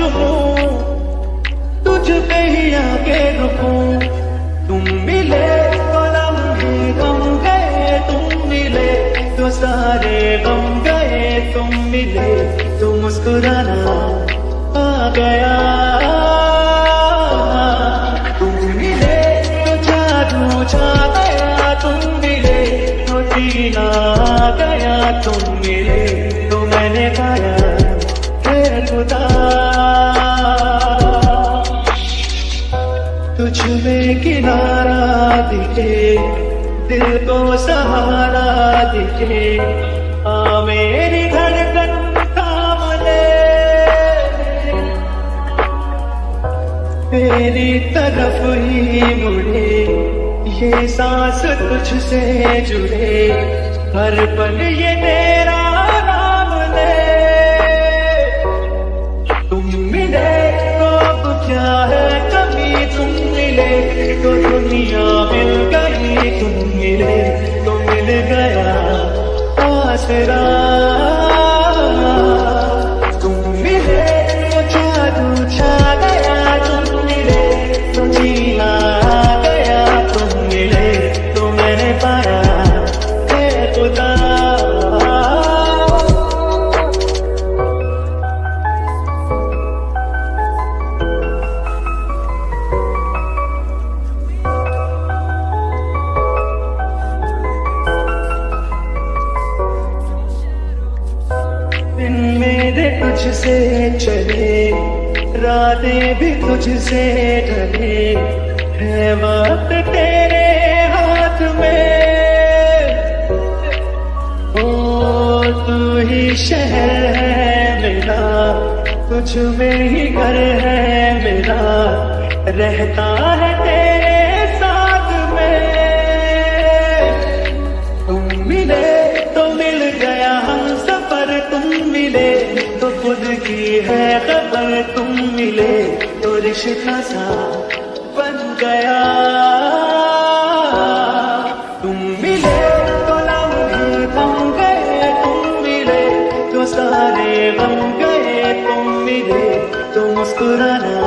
झूमूं तुझ पे ही आके रुकूं। तुम मिले तो लम्हे गम गए, तुम मिले तो सारे गम गए, तुम मिले तो मुस्कुराना आ गया। तुम मिले तो जादू छा गया, तुम मिले तो जीना गया, तुम मिले तो मैंने गाया दिखे, दिल को सहारा दिखे। आ मेरी धड़कन थाम ले तेरी तरफ़ ही मुड़े, ये सांस तुझसे जुड़े। हर पल ये तेरा नाम ले। तुम मिले तो क्या है? कभी तुम मिले तो दुनिया तुझसे चले, रातें भी तुझसे ढले, है वक्त तेरे हाथ में। ओ, तू ही शहर है मेरा, तुझ में ही घर है मेरा, रहता है तेरे है खबर तुम मिले तो रिश्ता सा बन गया। तुम मिले तो लंग थम गए, तुम मिले तो सारे बन गए, तुम मिले तो मुस्कुराना